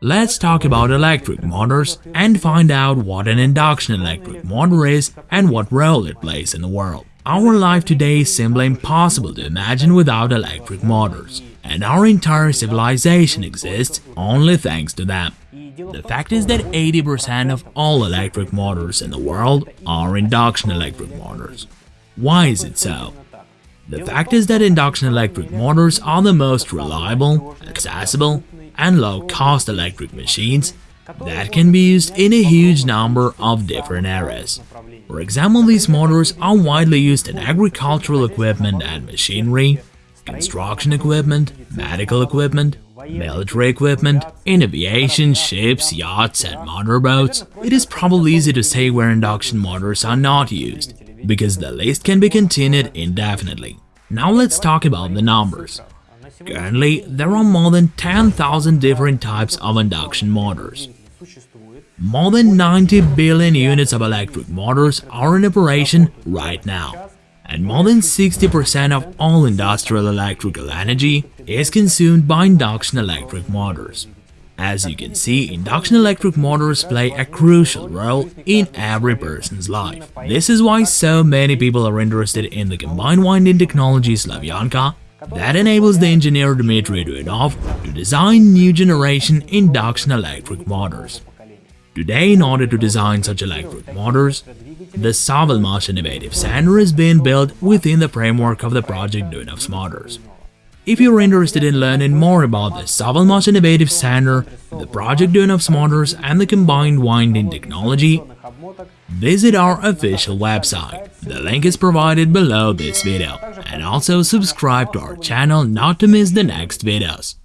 Let's talk about electric motors and find out what an induction electric motor is and what role it plays in the world. Our life today is simply impossible to imagine without electric motors, and our entire civilization exists only thanks to them. The fact is that 80% of all electric motors in the world are induction electric motors. Why is it so? The fact is that induction electric motors are the most reliable, accessible, and low-cost electric machines that can be used in a huge number of different areas. For example, these motors are widely used in agricultural equipment and machinery, construction equipment, medical equipment, military equipment, in aviation, ships, yachts and motorboats. It is probably easy to say where induction motors are not used, because the list can be continued indefinitely. Now let's talk about the numbers. Currently, there are more than 10,000 different types of induction motors. More than 90 billion units of electric motors are in operation right now, and more than 60% of all industrial electrical energy is consumed by induction electric motors. As you can see, induction electric motors play a crucial role in every person's life. This is why so many people are interested in the combined winding technology Slavyanka that enables the engineer Dmitry Duyunov to design new generation induction electric motors. Today, in order to design such electric motors, the SovElMash Innovative Center is being built within the framework of the project Duyunov's Motors. If you're interested in learning more about the SovElMash Innovative Center, the project Duyunov's Motors and the combined winding technology, visit our official website. The link is provided below this video. And also subscribe to our channel not to miss the next videos.